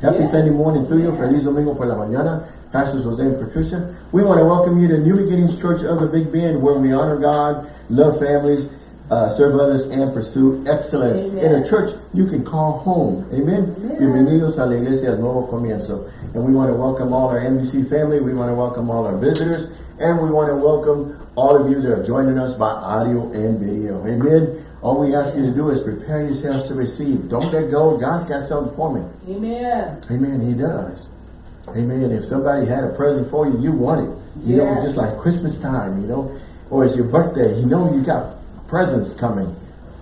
Happy. Sunday morning to you. Feliz Domingo por la mañana. Pastors Jose and Patricia. We want to welcome you to New Beginnings Church of the Big Bend, where we honor God, love families, uh, serve others, and pursue excellence. Amen. In a church you can call home. Amen. Amen. Bienvenidos a la iglesia Nuevo Comienzo. And we want to welcome all our NBC family. We want to welcome all our visitors. And we want to welcome all of you that are joining us by audio and video. Amen. All we ask you to do is prepare yourselves to receive. Don't let go. God's got something for me. Amen. Amen. He does. Amen. If somebody had a present for you, you want it. You yes. know, just like Christmas time, you know, or it's your birthday, you know you got presents coming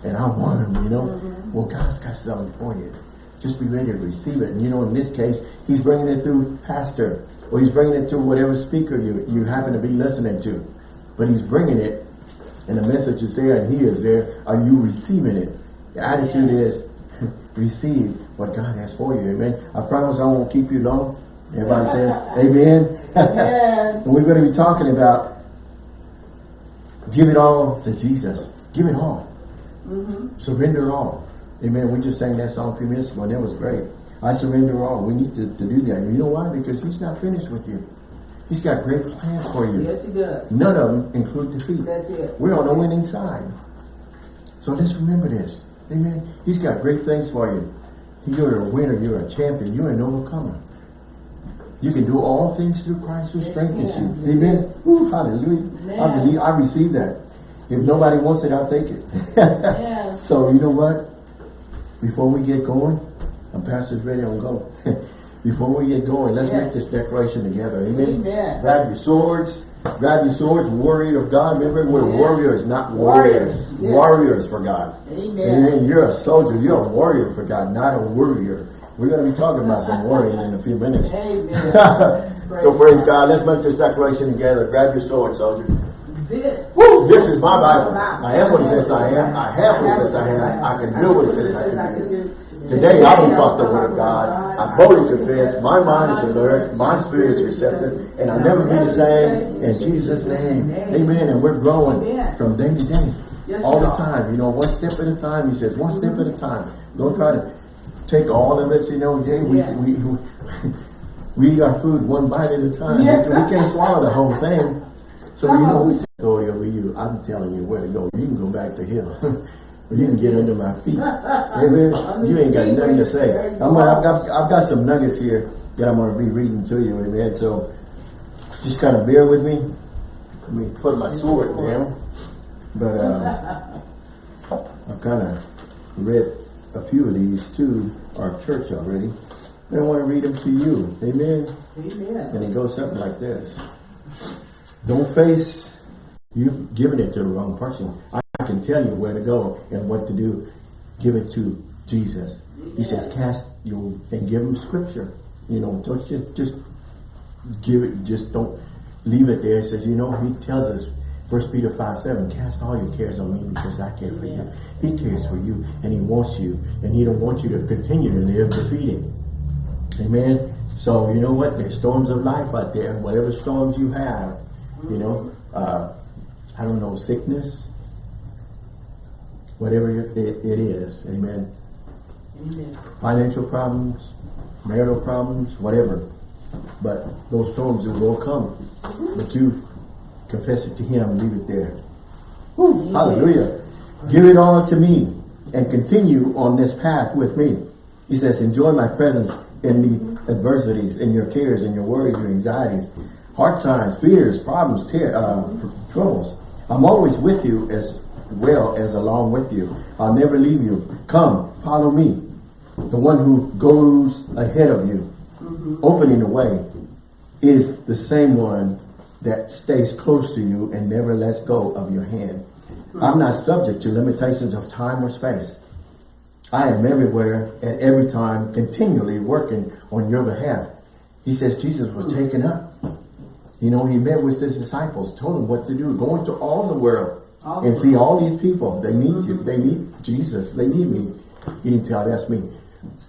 and I want them, you know. Mm -hmm. Well, God's got something for you. Just be ready to receive it. And you know, in this case, he's bringing it through pastor or he's bringing it to whatever speaker you, you happen to be listening to. But he's bringing it and the message is there and he is there, are you receiving it? The attitude yeah. is receive what God has for you. Amen. I promise I won't keep you long. Everybody says amen. and we're going to be talking about give it all to Jesus. Give it all. Mm -hmm. Surrender all. Amen. We just sang that song a few minutes ago and that was great. I surrender all. We need to, to do that. You know why? Because he's not finished with you. He's got great plans for you. Yes, he does. None of them include defeat. That's it. We're on the winning side. So let's remember this. Amen. He's got great things for you. You're a winner. You're a champion. You're an overcomer. You can do all things through Christ who yes, strengthens you. Amen. Ooh, hallelujah. I believe I receive that. If nobody wants it, I'll take it. yeah. So you know what? Before we get going, I'm pastor's ready to go. Before we get going, let's yes. make this declaration together. Amen. Amen. Grab your swords. Grab your swords, warrior of God. Remember, we're yes. warriors, not warriors. Warriors, yes. warriors for God. Amen. Amen. You're a soldier. You're a warrior for God, not a warrior. We're going to be talking about some warrior in a few minutes. Amen. so praise God. Let's make this declaration together. Grab your sword, soldier. This. Woo, this is my Bible. I am what it says I am. I have what it says I am. I can do what it says I can do. Today I will talk the word of God. I boldly confess. My mind is alert. My spirit is receptive. And I'll never be the same. In Jesus' name. Amen. And we're growing from day to day. All the time. You know, one step at a time. He says, one step at a time. Don't try to take all of it. You know, yeah, we, we, we, we eat our food one bite at a time. We, can't swallow the whole thing. So, you know, we authority over you. I'm telling you where to go. You can go back to him. you can get under my feet. Amen. You ain't got nothing to say. I'm gonna, I've got I've got some nuggets here that I'm gonna be reading to you. Amen. So just kind of bear with me. Let me put my sword down. But uh, I've kind of read a few of these to our church already. I want to read them to you. Amen. Amen. And it goes something like this. Don't face you've given it to the wrong person. I can tell you where to go and what to do. Give it to Jesus. He says, cast you and give him scripture. You know, don't just, just give it, just don't leave it there. He says, you know, he tells us, First Peter 5, 7, cast all your cares on me because I care for you. He cares for you and he wants you and he don't want you to continue to live defeated. Amen. So you know what? There's storms of life out there. Whatever storms you have, you know, uh, I don't know, sickness, whatever it, it is. Amen. Amen. Financial problems, marital problems, whatever. But those storms will come. But you confess it to him, and leave it there. Woo, hallelujah. Give it all to me and continue on this path with me. He says, enjoy my presence in the adversities, in your cares, in your worries, your anxieties, hard times, fears, problems, uh, troubles. I'm always with you as well as along with you. I'll never leave you. Come, follow me. The one who goes ahead of you, mm -hmm. opening the way, is the same one that stays close to you and never lets go of your hand. I'm not subject to limitations of time or space. I am everywhere at every time, continually working on your behalf. He says Jesus was taken up. You know, he met with his disciples, told them what to do, going to all the world and see all these people, they need you. They need Jesus. They need me. He didn't tell that's me.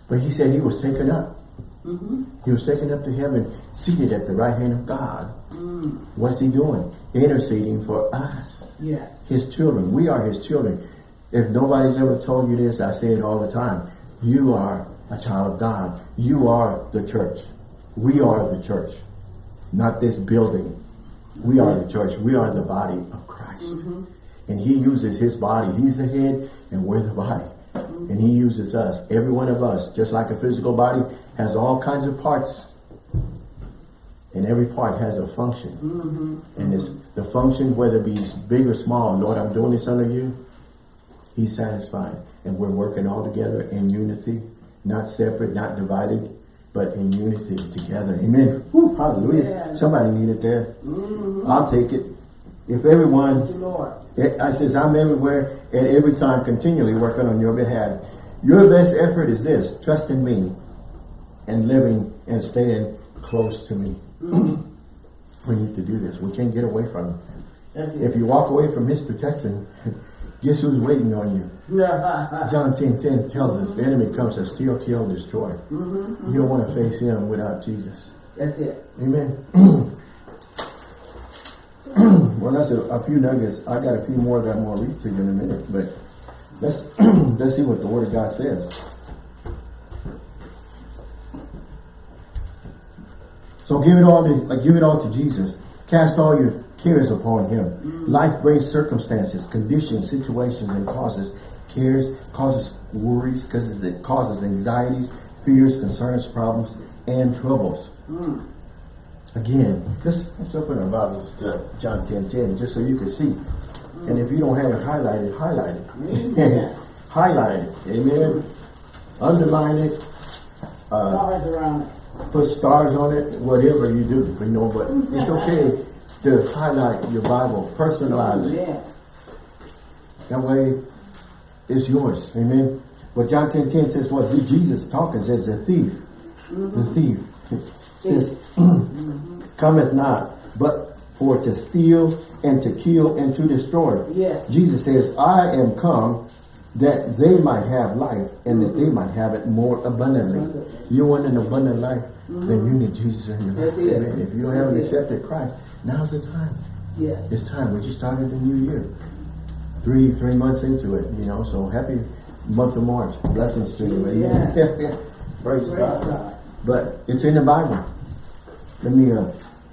But he said he was taken up. Mm -hmm. He was taken up to heaven, seated at the right hand of God. Mm. What's he doing? Interceding for us. Yes. His children. We are his children. If nobody's ever told you this, I say it all the time. You are a child of God. You are the church. We are the church. Not this building. We are the church. We are the body of Christ. And he uses his body. He's the head and we're the body. Mm-hmm. And he uses us. Every one of us, just like a physical body, has all kinds of parts. And every part has a function. Mm-hmm. And it's the function, whether it be big or small, Lord, I'm doing this under you. He's satisfied. And we're working all together in unity, not separate, not divided, but in unity together. Amen. Woo, hallelujah. Yeah. Somebody needed that. Mm-hmm. I'll take it. If everyone you, I says, I'm everywhere and every time continually working on your behalf. Your best effort is this, trust in me and living and staying close to me. Mm-hmm. we need to do this. We can't get away from him. That's If you walk away from his protection, guess who's waiting on you? John 10, 10 tells us the enemy comes to steal, kill, destroy. Mm-hmm. You don't want to face him without Jesus. That's it. Amen. well, that's a, a few nuggets. I got a few more that I'm going to read to you in a minute, but let's let's see what the Word of God says. So give it all to like, give it all to Jesus. Cast all your cares upon Him. Life brings circumstances, conditions, situations, and causes cares, causes worries, because it causes anxieties, fears, concerns, problems, and troubles. Again, let's, let's open our Bibles to John 10, 10, just so you can see. And if you don't have it highlighted, highlight it. Highlight it. Amen. Underline it. Uh, Stars around it. put stars on it, whatever you do, you know, but it's okay to highlight your Bible, personalize it. Yeah. That way, it's yours. Amen. But John 10, 10 says, what? Jesus talking says, the thief. The thief. Says, cometh not, but for to steal and to kill and to destroy. Yes. Jesus says, I am come that they might have life and that they might have it more abundantly. You want an abundant life, mm-hmm. then you need Jesus in your life. Amen. If you don't haven't it. accepted Christ, now's the time. Yes. It's time. We just started the new year. Three three months into it, you know, so happy month of March. Blessings to you. Amen. Praise, Praise God. God. But it's in the Bible. Let me uh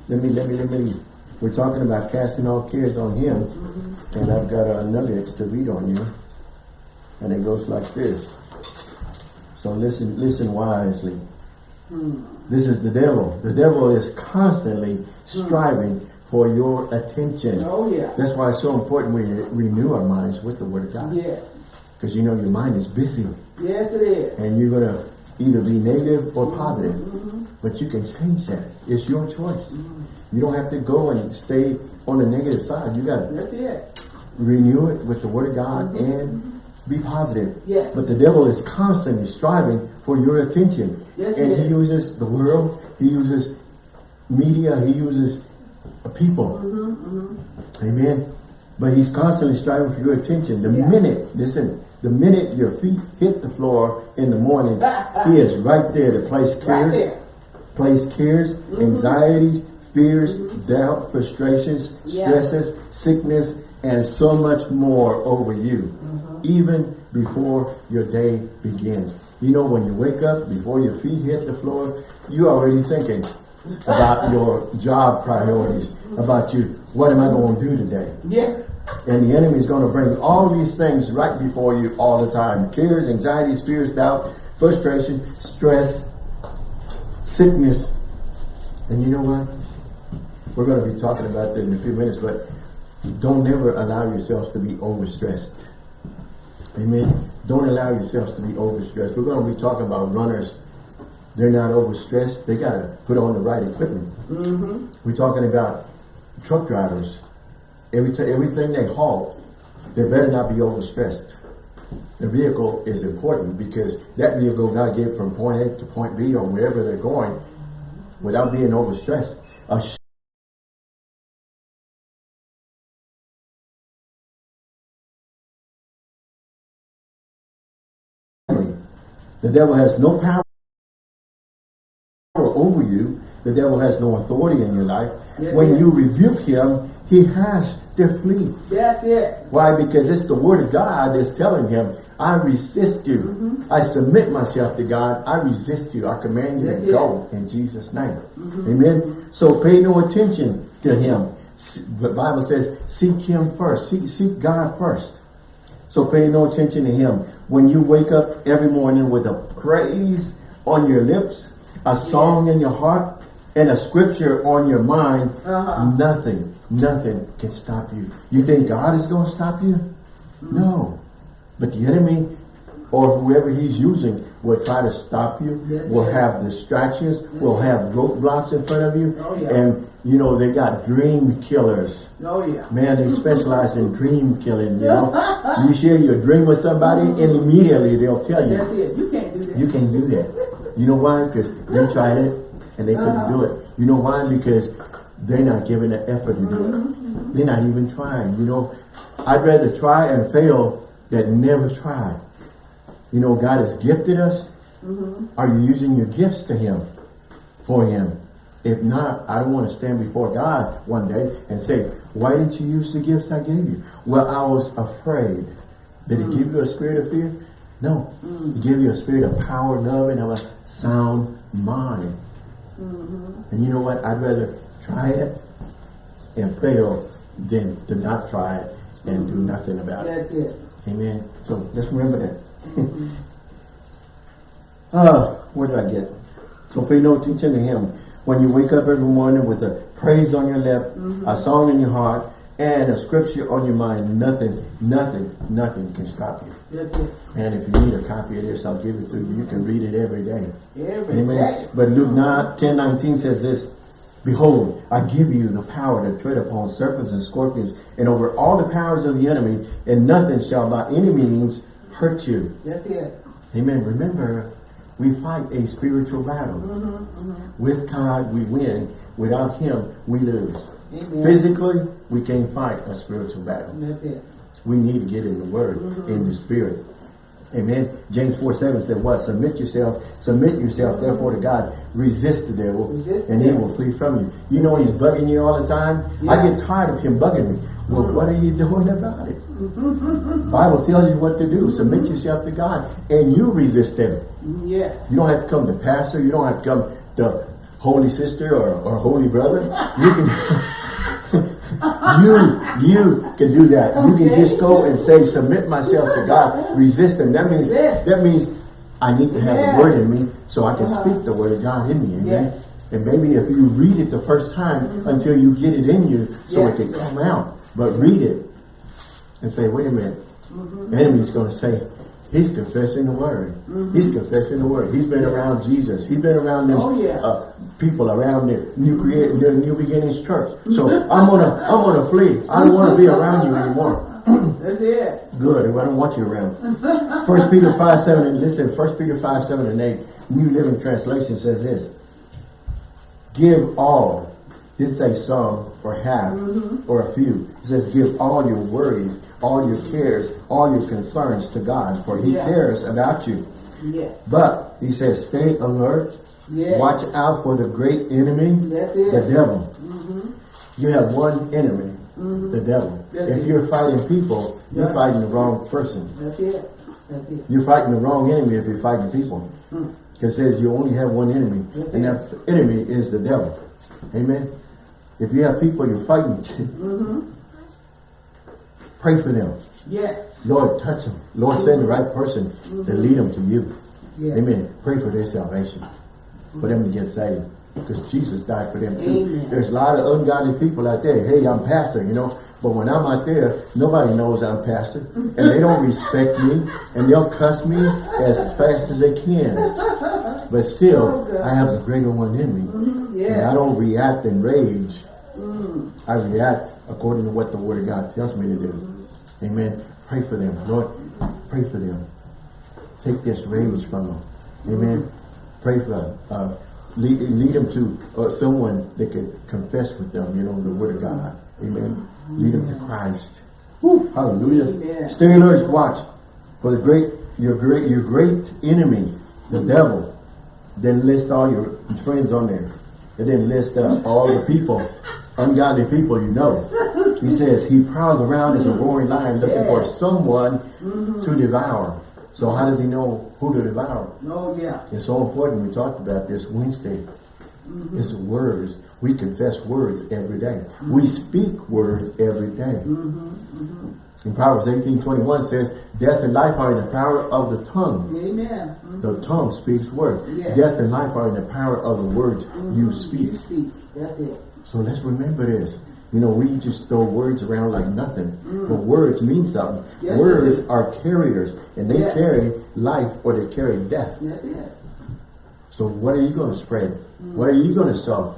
let me let me let me we're talking about casting all cares on him. And I've got a nugget to read on you. And it goes like this. So listen listen wisely. Hmm. This is the devil. The devil is constantly hmm. striving for your attention. Oh, yeah. That's why it's so important we renew our minds with the Word of God. Yes. Because you know your mind is busy Yes, it is. and you're going to either be negative or mm-hmm. positive. Mm-hmm. But you can change that. It's your choice. You don't have to go and stay on the negative side. You got to renew it with the Word of God and be positive. Yes. But the devil is constantly striving for your attention. Yes, and he he uses the world, he uses media, he uses people. Mm-hmm, Amen. But he's constantly striving for your attention. The Yeah. minute, listen, the minute your feet hit the floor in the morning, he is right there to place Right cares. Mm-hmm. place cares, anxieties, fears, doubt, frustrations, Yeah. stresses, sickness, and so much more over you, Mm-hmm. even before your day begins. You know, when you wake up, before your feet hit the floor, you're already thinking about your job priorities, about you, what am I going to do today? Yeah. And the enemy is going to bring all these things right before you all the time. Cares, anxieties, fears, doubt, frustration, stress, sickness. And you know what? We're going to be talking about that in a few minutes, but don't ever allow yourselves to be overstressed. Amen. Don't allow yourselves to be overstressed. We're going to be talking about runners. They're not overstressed. They got to put on the right equipment. Mm-hmm. We're talking about truck drivers. Every everything they haul, they better not be overstressed. The vehicle is important because that vehicle got to get from point A to point B or wherever they're going without being overstressed. A the devil has no power over you The devil has no authority in your life. Yes, when yes. you rebuke him, he has to flee. That's it. Why? Because it's the word of God that's telling him, I resist you. Mm-hmm. I submit myself to God. I resist you. I command you That's to it. go in Jesus' name. Mm-hmm. Amen. So pay no attention to him. The Bible says, seek him first. Seek, seek God first. So pay no attention to him. When you wake up every morning with a praise on your lips, a song in your heart, and a scripture on your mind, Uh-huh. nothing, nothing can stop you. You think God is going to stop you? No. But the enemy or whoever he's using will try to stop you, Yes, will sir. have distractions, will have roadblocks in front of you. Oh, yeah. And, you know, they got dream killers. Oh yeah. Man, they specialize in dream killing, you know. You share your dream with somebody and immediately they'll tell you. That's you, it. You can't do that. you can't do that. You know why? Because they tried it and they couldn't do it. You know why? Because they're not giving the effort to do it. They're not even trying, you know. I'd rather try and fail than never try. You know, God has gifted us. Mm-hmm. Are you using your gifts to Him, for Him? If not, I don't want to stand before God one day and say, why didn't you use the gifts I gave you? Well, I was afraid. Did He give you a spirit of fear? No. Mm. He gave you a spirit of power, love, and of a sound mind. Mm-hmm. And you know what? I'd rather try it and fail than to not try it and do nothing about it. That's it. Amen. So just remember that. Mm-hmm. uh, where did I get? So pay no attention to him. When you wake up every morning with a praise on your lip, mm-hmm. a song in your heart, and a scripture on your mind, nothing, nothing, nothing can stop you. That's it. And if you need a copy of this, I'll give it to you. You can read it every day. Every Amen. day. But Luke 9, 10, 19 says this, Behold, I give you the power to tread upon serpents and scorpions and over all the powers of the enemy, and nothing shall by any means hurt you. That's it. Amen. Remember, we fight a spiritual battle. Mm-hmm, mm-hmm. With God, we win. Without Him, we lose. Amen. Physically, we can't fight a spiritual battle. That's it. We need to get in the Word, in the Spirit. Amen. James 4 7 said, What? Submit yourself, submit yourself, therefore, to God. Resist the devil, Resist and he will flee from you. You know he's bugging you all the time. I get tired of him bugging me. Well, what are you doing about it? Mm-hmm. Bible tells you what to do. Submit yourself to God, and you resist him. Yes. You don't have to come to pastor. You don't have to come to holy sister or, or holy brother. You can, you, you can do that. You can just go and say, submit myself to God, resist him. That means, that means I need to have Yeah. the word in me so I can Uh-huh. speak the word of God in me. Amen. Yes. And maybe if you read it the first time until you get it in you so it can come out. But read it and say, wait a minute. Mm-hmm. The enemy's going to say, he's confessing the word. He's confessing the word. He's been around Jesus. He's been around this Oh, yeah. uh, people around the new create the new beginnings church. So I'm gonna I'm gonna flee. I don't want to be around you anymore. That's it. Good. I don't want you around. First Peter five seven and listen. First Peter five seven and eight. New Living Translation says this: Give all. Did say some or half mm-hmm. or a few. It says give all your worries, all your cares, all your concerns to God, for He Yeah. cares about you. Yes. But He says stay alert. Yes. Watch out for the great enemy, the devil. You have one enemy, the devil. That's if it. you're fighting people, you're fighting the wrong person. That's it. That's it. You're fighting the wrong enemy if you're fighting people. Hmm. Because it says you only have one enemy, That's and that enemy is the devil. Amen. If you have people you're fighting, Mm-hmm. pray for them. Yes. Lord, touch them. Lord, send the right person to lead them to you. Yes. Amen. Pray for their salvation, for them to get saved. Because Jesus died for them too. Amen. There's a lot of ungodly people out there. Hey, I'm pastor, you know. But when I'm out there, nobody knows I'm pastor. And they don't respect me. And they'll cuss me as fast as they can. But still, Oh, I have the greater one in me. Yes. And I don't react in rage. Mm. I react according to what the Word of God tells me to do. Amen. Pray for them. Lord, pray for them. Take this rage from them. Amen. Pray for them. Uh, lead, lead them to uh, someone that can confess with them, you know, the Word of God. Amen. Lead them to Christ. Woo, hallelujah. Amen. Stay alert, watch. For the great, your great, your great enemy, the devil. Then list all your friends on there. It didn't list up all the people, ungodly people you know. He says he prowls around as a roaring lion looking for Yes. someone to devour. So how does he know who to devour? Oh, yeah. It's so important. We talked about this Wednesday. Mm-hmm. It's words. We confess words every day. We mm-hmm. speak words every day. Mm-hmm, in Proverbs 18, 21 says, Death and life are in the power of the tongue. Amen. The tongue speaks words. Yes. Death and life are in the power of the words you speak. You speak. That's it. So let's remember this. You know, we just throw words around like nothing. But words mean something. Yes, words are carriers. And they Yes. carry life or they carry death. It. So what are you going to spread? What are you going to sow?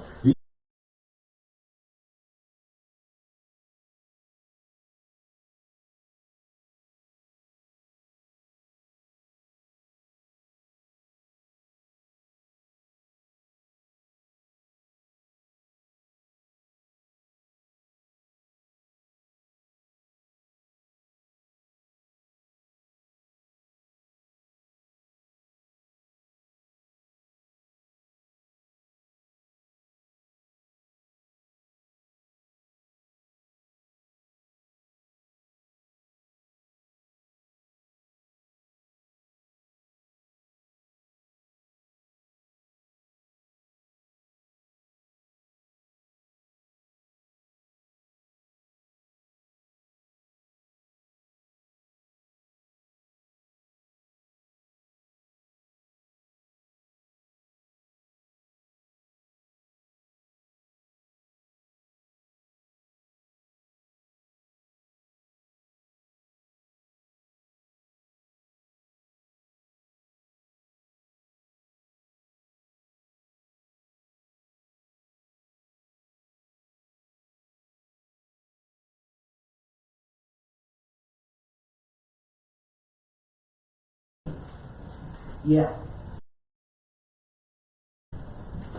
Yeah.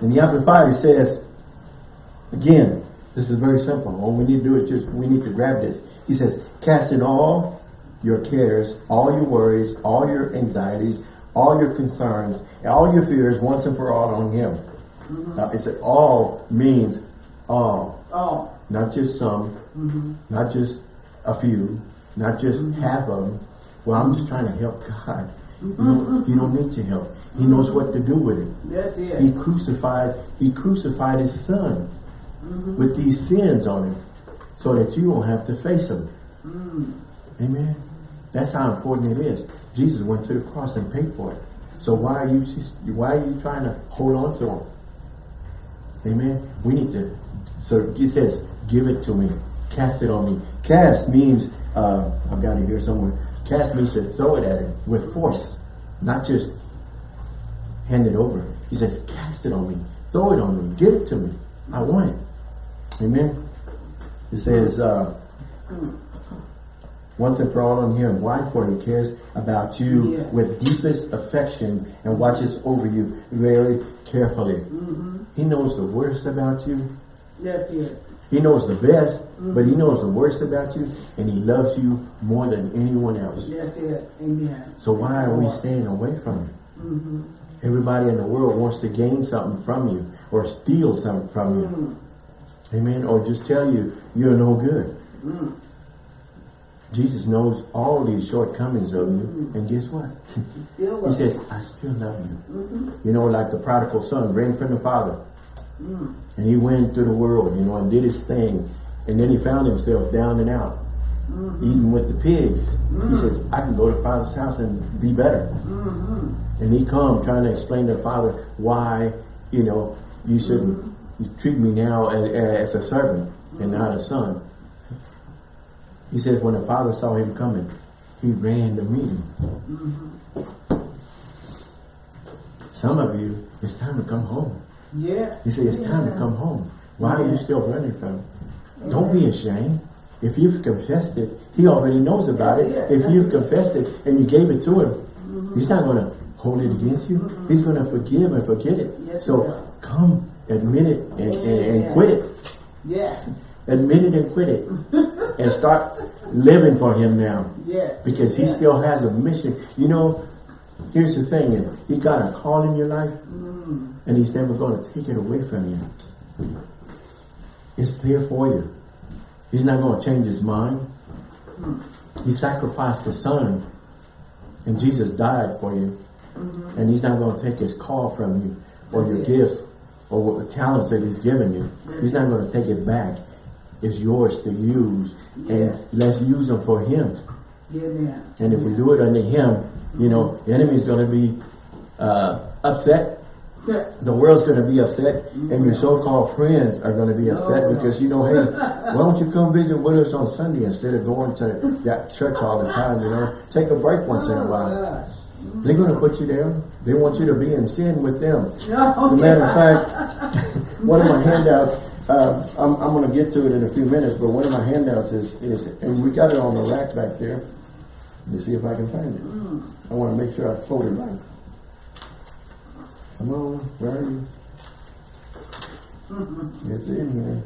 In the Amplified, it says, again, this is very simple. All we need to do is just, we need to grab this. He says, casting all your cares, all your worries, all your anxieties, all your concerns, all your fears once and for all on Him. Uh, it's all means all, Oh. not just some, not just a few, not just half of them. Well, I'm just trying to help God. You, don't, you don't need your help. He mm-hmm. knows what to do with it. That's it. He crucified, he crucified his son mm-hmm. with these sins on him so that you won't have to face them. Mm. Amen. That's how important it is. Jesus went to the cross and paid for it. So why are you just, why are you trying to hold on to him? Amen. We need to, so he says, give it to me. Cast it on me. Cast means, uh, I've got it here somewhere. Cast means to throw it at him with force, not just hand it over. He says, cast it on me. Throw it on me. Give it to me. I want it. Amen. It says, uh, once and for all on him. Why? For he cares about you Yes. with deepest affection and watches over you very carefully. He knows the worst about you. That's it. He knows the best, mm-hmm. but he knows the worst about you, and he loves you more than anyone else. That's it. Amen. So why are we staying away from him? Mm-hmm. Everybody in the world wants to gain something from you or steal something from you. Mm-hmm. Amen. Or just tell you you're no good. Jesus knows all these shortcomings of you. And guess what? Still He says, I still love you. You know, like the prodigal son, ran from the father. And he went through the world, you know, and did his thing. And then he found himself down and out, mm-hmm. eating with the pigs. He mm-hmm. says, I can go to father's house and be better. Mm-hmm. And he come trying to explain to the father why, you know, you shouldn't you treat me now as, as a servant and not a son. He says when the father saw him coming, he ran to meet him. Some of you, it's time to come home. Yes. He said, it's time to come home. Why are you still running from it? Don't be ashamed. If you've confessed it, he already knows about it. If you've confessed it and you gave it to him, he's not going to hold it against you. He's going to forgive and forget it. Yes, so come, admit it and, and, and quit it. Yes. Admit it and quit it. and start living for him now. Yes. Because he still has a mission. You know, here's the thing, he got a call in your life, Mm. And he's never going to take it away from you. It's there for you. He's not going to change his mind. He sacrificed his son, and Jesus died for you. And he's not going to take his call from you, or your gifts, or what the talents that he's given you. He's not going to take it back. It's yours to use, and let's use them for him. Amen. And if we do it under him, you know, the enemy's going to be uh, upset. Yeah. The world's going to be upset, mm-hmm. and your so-called friends are going to be upset No, no. because you know, hey, why don't you come visit with us on Sunday instead of going to that church all the time? You know, take a break once in a Oh, while. gosh. Mm-hmm. They're going to put you down. They want you to be in sin with them. No, As a matter of fact, one of my handouts, uh, I'm, I'm going to get to it in a few minutes, but one of my handouts is, is, and we got it on the rack back there. Let me see if I can find it. Mm. I want to make sure I quote it right. Come on, where are you? It's in here.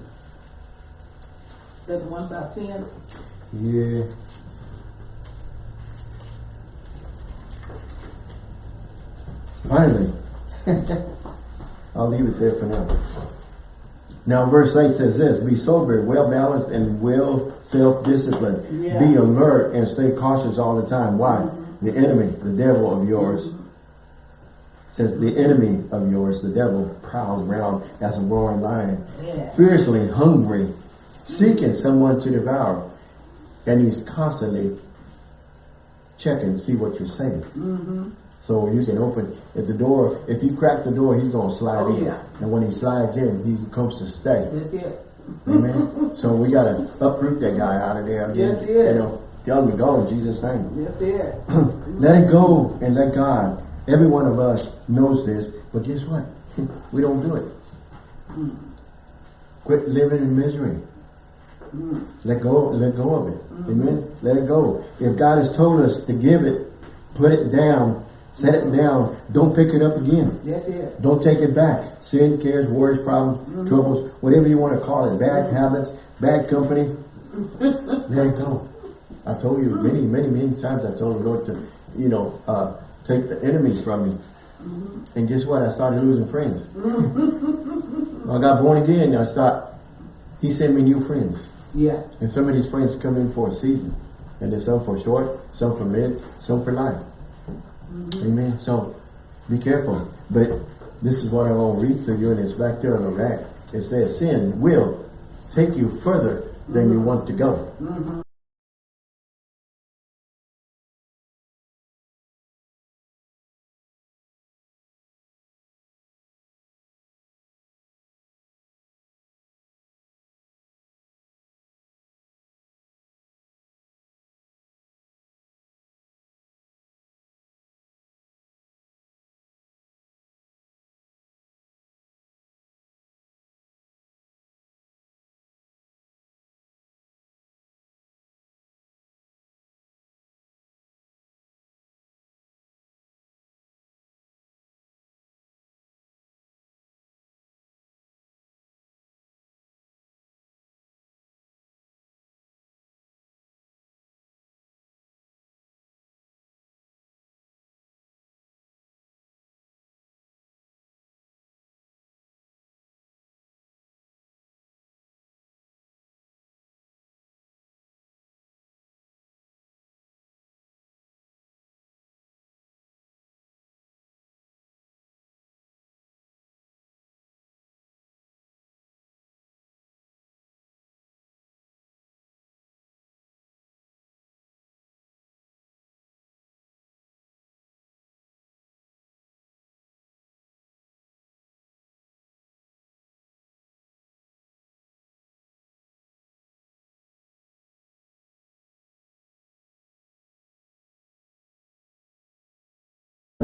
That's the one about sin. Yeah. Finally. I'll leave it there for now. Now verse 8 says this, Be sober, well balanced, and well self-disciplined. Yeah. Be alert and stay cautious all the time. Why? Mm-hmm. The enemy, the devil of yours, says the enemy of yours, the devil, prowls around as a roaring lion Yeah. fiercely hungry, seeking someone to devour. And he's constantly checking to see what you're saying. Mm-hmm. So you can open, if the door, if you crack the door, he's going to slide Oh, in. yeah. And when he slides in, he comes to stay. That's it. Amen. so we got to uproot that guy out of there. Again. Yes, yes. You know, tell him to go in Jesus' name. That's it. Let it go and let God. Every one of us knows this, but guess what? we don't do it. Hmm. Quit living in misery. Hmm. Let go, let go of it. Hmm. Amen. Let it go. If God has told us to give it, put it down, set it down. Don't pick it up again. That's it. Don't take it back. Sin, cares, worries, problems, troubles, whatever you want to call it. Bad habits, bad company. let it go. I told you many, many, many times. I told the Lord to, you know, uh, take the enemies from me. Mm-hmm. And guess what? I started losing friends. Mm-hmm. When I got born again. I start. He sent me new friends. Yeah. And some of these friends come in for a season. And there's some for short, some for mid, some for life. Mm-hmm. Amen. So be careful. But this is what I want to read to you, and it's back there on the back. It says, Sin will take you further than you want to go.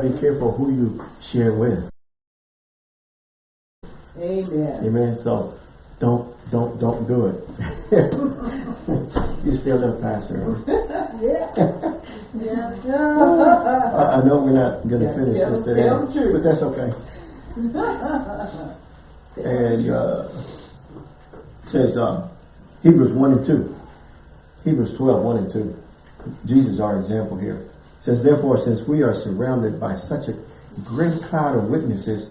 Be careful who you share with. Amen. Amen. So don't don't don't do it. you still live pastor. Yeah. Yes. I, I know we're not gonna Yeah, finish tell- this today, tell the truth. but that's okay. and uh, says uh, Hebrews 1 and 2. Hebrews 12, 1 and 2. Jesus is our example here. Says, therefore, since we are surrounded by such a great cloud of witnesses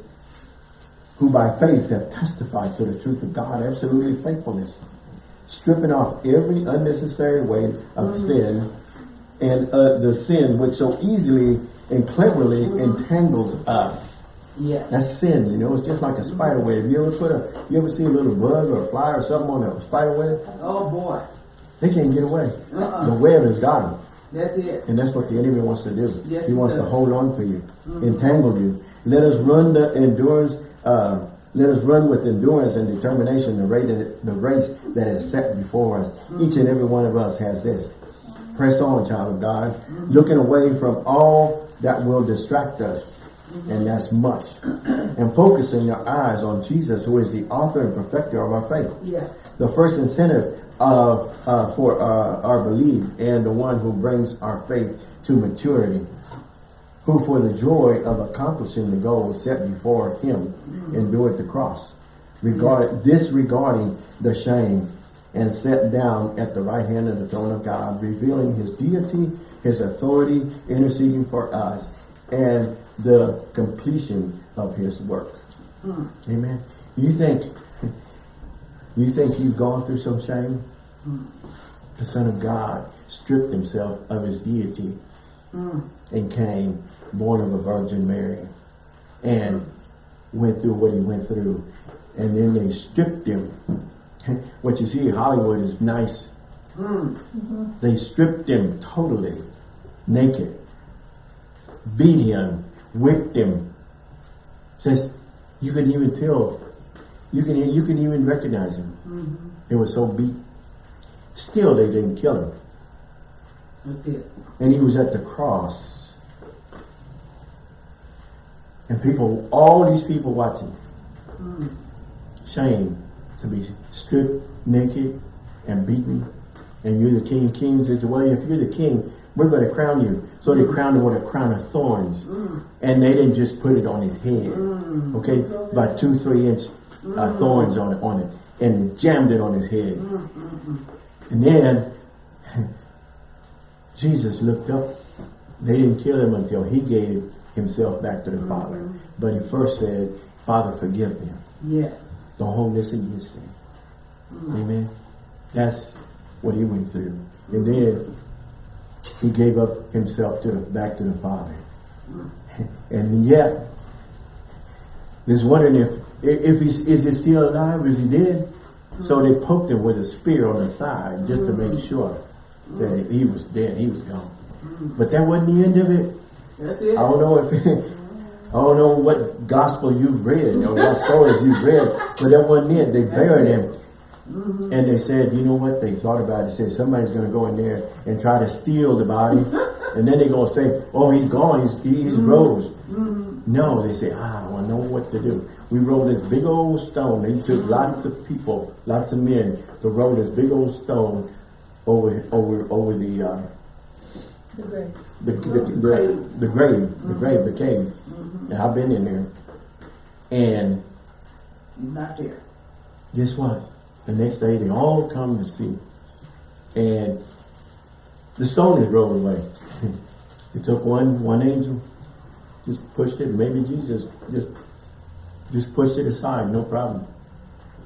who by faith have testified to the truth of God, absolutely faithfulness, stripping off every unnecessary weight of mm-hmm. sin and uh, the sin which so easily and cleverly mm-hmm. entangles us. Yes. That's sin, you know. It's just like a mm-hmm. spider web. You ever put a, you ever see a little bug or a fly or something on a spider web? Oh boy. They can't get away. Uh-uh. The web has got them. That's it. And that's what the enemy wants to do. Yes, he he wants to hold on to you, mm-hmm. entangle you. Let us run the endurance, uh, let us run with endurance and determination the race, the race that is set before us. Mm-hmm. Each and every one of us has this. Mm-hmm. Press on, child of God, looking away from all that will distract us. And that's much. And focusing your eyes on Jesus, who is the author and perfecter of our faith Yeah. the first incentive uh, uh, for uh, our belief and the one who brings our faith to maturity, who for the joy of accomplishing the goal set before him endured the cross, regard, disregarding the shame, and sat down at the right hand of the throne of God, revealing his deity, his authority, interceding for us, and the completion of his work. Amen. You think you think you've gone through some shame? The Son of God stripped himself of his deity and came, born of a Virgin Mary, and went through what he went through. And then they stripped him. what you see Hollywood is nice. They stripped him totally naked, beat him, whipped him. Just, you can even tell, you can you can even recognize him. Mm-hmm. It was so beat. Still, they didn't kill him, That's it. and he was at the cross. And people, all these people watching, mm. shame to be stripped naked and beaten, and you're the king of kings. Said, well, if you're the king, we're going to crown you. So they crowned him with a crown of thorns, mm. and they didn't just put it on his head, mm. okay, about two, three inch uh, thorns on it, on it, and jammed it on his head. Mm, mm, mm. And then Jesus looked up. They didn't kill him until he gave himself back to the Father. But he first said, Father, forgive them. Yes. Don't hold this against them. Amen. That's what he went through. And then he gave up himself to the, back to the Father. And yet, there's wondering if if he's is he still alive? Is he dead? So they poked him with a spear on the side just to make sure that he was dead. He was gone. But that wasn't the end of it. It. I don't know if I don't know what gospel you've read or what stories you've read, but that wasn't it. They buried him. And they said, you know what? They thought about it. Said somebody's going to go in there and try to steal the body, and then they're going to say, "Oh, he's gone. He's he's rose." No, they say, "Ah, well, I know what to do." We rolled this big old stone. They took lots of people, lots of men, to roll this big old stone over over over the uh, The grave. the, the, the, the grave, the grave, the cave. And I've been in there. And not there. guess what? The next day they all come to see. And the stone is rolled away. It took one one angel, just pushed it, maybe Jesus just just pushed it aside, no problem.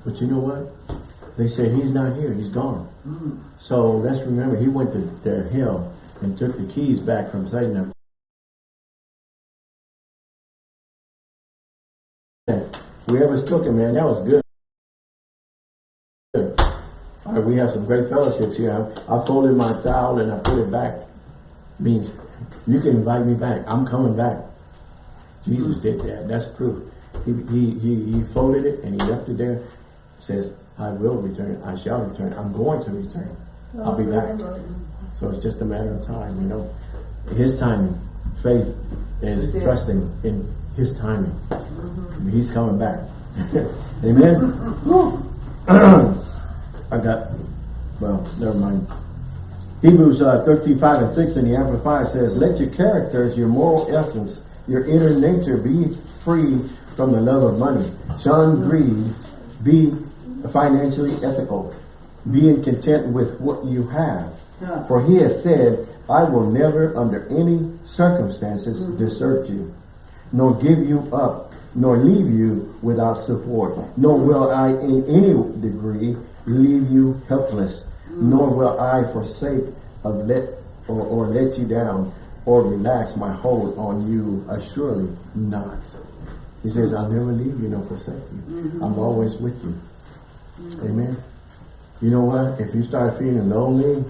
But you know what? They said he's not here, he's gone. Mm. So let's remember he went to, to hell and took the keys back from Satan. Whoever took him, man, that was good. Good. All right, we have some great fellowships here. I, I folded my towel and I put it back. Means you can invite me back. I'm coming back. Jesus did that. That's proof. He, he, he, he folded it and he left it there. Says, I will return. I shall return. I'm going to return. I'll be back. So it's just a matter of time, you know. His timing. Faith is Yeah. trusting in his timing. He's coming back. Amen. I got, well, never mind. Hebrews uh, 13, 5 and 6 in the Amplified says, Let your characters, your moral essence, your inner nature be free from the love of money. Shun greed. Be financially ethical. Being content with what you have. For he has said, I will never under any circumstances Mm-hmm. desert you, nor give you up, nor leave you without support, nor will I in any degree leave you helpless, Mm-hmm. nor will I forsake of let or, or let you down or relax my hold on you assuredly not. He says, I'll never leave you nor forsake you. Mm-hmm. I'm always with you. Amen. You know what? If you start feeling lonely,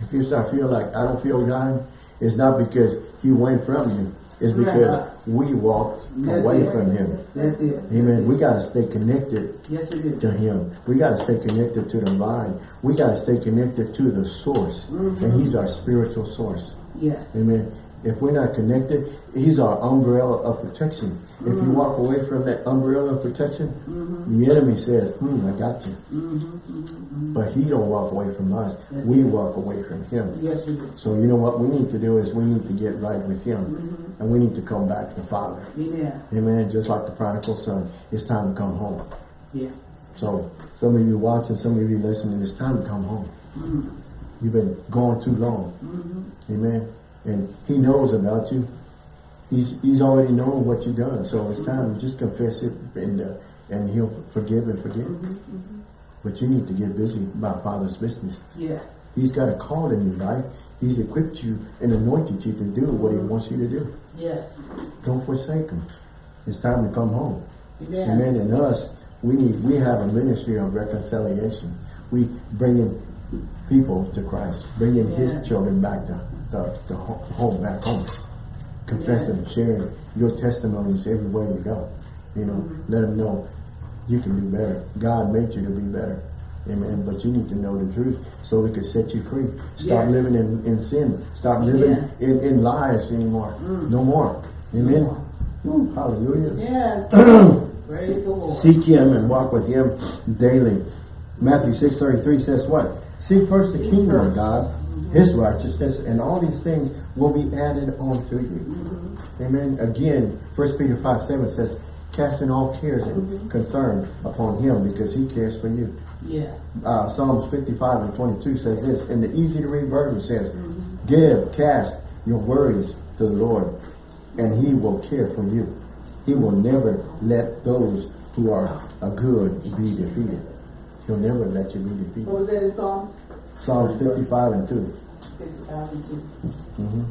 if you start feeling like I don't feel God, it's not because He went from you. It's because Right. we walked That's away it. from Him. That's it. Amen. We got to stay connected Yes, to Him. We got to stay connected to the vine. We got to stay connected to the source. And He's our spiritual source. Yes. Amen. If we're not connected, He's our umbrella of protection. If you walk away from that umbrella of protection, the enemy says, hmm, I got you. But He don't walk away from us. We walk away from Him. Yes, we do. So you know what we need to do is we need to get right with Him. And we need to come back to the Father. Amen. Amen. Just like the prodigal son. It's time to come home. Yeah. So some of you watching, some of you listening, it's time to come home. You've been gone too long. Mm-hmm. Amen. And he knows about you. He's he's already known what you've done. So it's mm-hmm. time to just confess it and uh, and he'll forgive and forgive. Mm-hmm, but you need to get busy about Father's business. Yes. He's got a call in your life. He's equipped you and anointed you to do what he wants you to do. Yes. Don't forsake him. It's time to come home. Amen. Amen. And us, we need we have a ministry of reconciliation. We bringing people to Christ, bringing Yeah. His children back to the, the ho- home, back home, confessing, sharing your testimonies everywhere you go. You know, Mm-hmm. let them know you can do better. God made you to be better. Amen. But you need to know the truth so we can set you free. Stop Yes. living in, in sin. Stop living Yeah. in, in lies anymore. Mm. No more. Amen. more. Woo, hallelujah. Yes. Praise the Lord. Seek him and walk with him daily. Matthew 6.33 says what? Seek first the kingdom of God, his righteousness, and all these things will be added on to you. Mm-hmm. Amen. Again, 1 Peter 5, 7 says, casting all cares and mm-hmm. concern upon him because he cares for you. Yes. Uh, Psalms 55 and 22 says this, and the easy to read version says, mm-hmm. give, cast your worries to the Lord, and he will care for you. He will never let those who are a good be defeated. He'll never let you be What defeated. was that in Psalms? Psalms 55 and 2. 55 and 2. Mhm.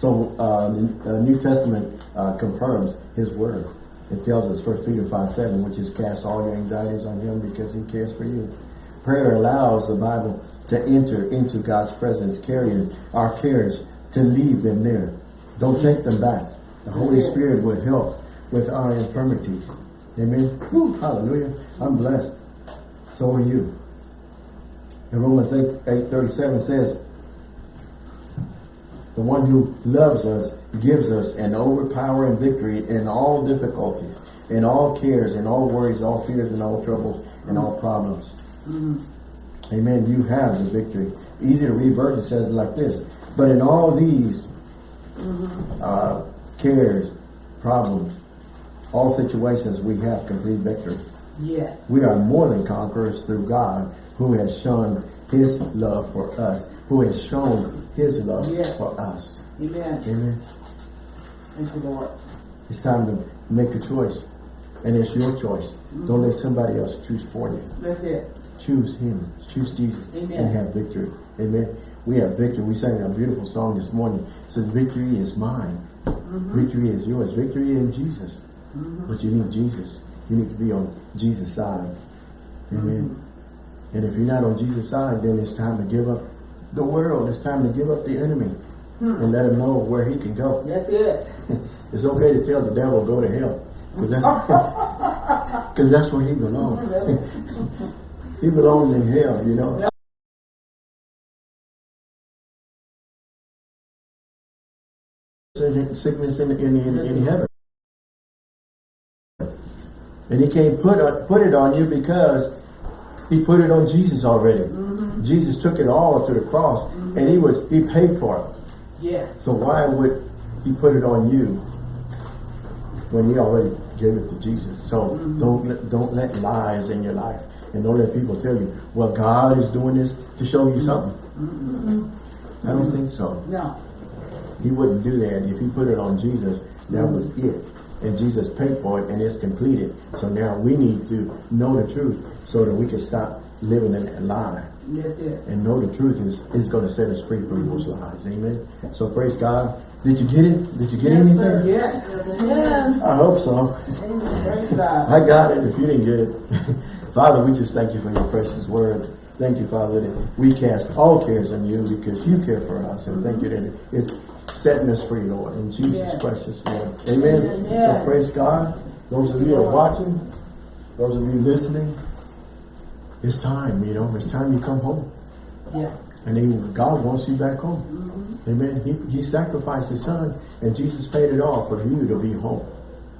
So uh, the uh, New Testament uh, confirms His word. It tells us, First Peter 5, 7, which is cast all your anxieties on Him because He cares for you. Prayer allows the Bible to enter into God's presence, carrying our cares to leave them there. Don't take them back. The Holy Spirit will help with our infirmities. Amen. Woo, hallelujah. I'm blessed. So are you. And Romans 8, 8 37 says, the one who loves us gives us an overpowering victory in all difficulties, in all cares, in all worries, all fears, and all troubles, and all problems. Amen. You have the victory. Easy to read verse, it says it like this. But in all these uh, cares, problems, all situations, we have complete victory. Yes. We are more than conquerors through God who has shown his love for us, who has shown his love Yes. for us. Amen. Amen. Thank you, Lord. It's time to make a choice. And it's your choice. Mm-hmm. Don't let somebody else choose for you. That's it. Choose him. Choose Jesus. Amen. And have victory. Amen. We have victory. We sang a beautiful song this morning. It says, victory is mine. Mm-hmm. Victory is yours. Victory in Jesus. But you need Jesus. You need to be on Jesus' side. Amen. And if you're not on Jesus' side, then it's time to give up the world. It's time to give up the enemy. And let him know where he can go. That's it. It's okay to tell the devil go to hell. Because that's, cause that's where he belongs. he belongs in hell, you know. Sickness in, in, in, in heaven. And he can't put, it- put it on you because he put it on Jesus already. Mm-hmm. Jesus took it all to the cross mm-hmm. and he was, he paid for it. Yes. So why would he put it on you when he already gave it to Jesus? So mm-hmm. don't let, don't let lies in your life And don't let people tell you, well, God is doing this to show you something. I don't think so. No. He wouldn't do that. If he put it on Jesus, that was it. And Jesus paid for it and it's completed. So now we need to know the truth so that we can stop living in that lie. That's it. And know the truth is, is going to set us free from those lies. Amen. So praise God. Did you get it? Did you get Yes, anything? sir. Yes. Yeah. I hope so. Amen. Praise God. I got it if you didn't get it. Father, we just thank you for your precious word. Thank you, Father, that we cast all cares on you because you care for us. And thank you that it's setting us free, Lord. In Jesus' Yes. precious name. Amen. So praise God. Those of you who are watching, those of you listening, it's time, you know, it's time you come home. Yeah. And then God wants you back home. Mm-hmm. Amen. He, he sacrificed his son and Jesus paid it all for you to be home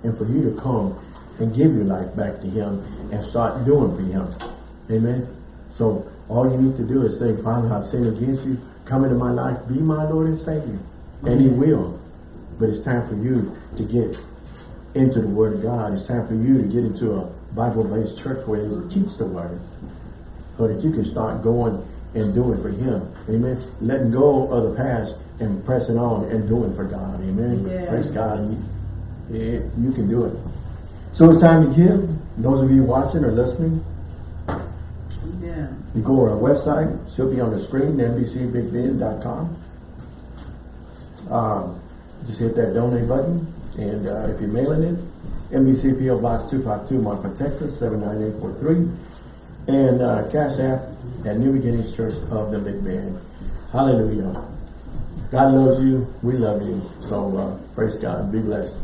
and for you to come and give your life back to him and start doing for him. Amen. So all you need to do is say, Father, I've sinned against you. Come into my life. Be my Lord and Savior. And he will. But it's time for you to get into the Word of God. It's time for you to get into a Bible-based church where they teach the Word so that you can start going and doing for him. Amen. Letting go of the past and pressing on and doing for God. Amen. Yeah. Praise God. You, yeah, you can do it. So it's time to give. Those of you watching or listening, Yeah. you go to our website. She'll be on the screen, nbcbigbend.com. Um, just hit that donate button. And uh, if you're mailing it, NBC PO Box 252, Marfa, Texas, 79843. And uh, Cash App at New Beginnings Church of the Big Bend. Hallelujah. God loves you. We love you. So uh, praise God. Be blessed.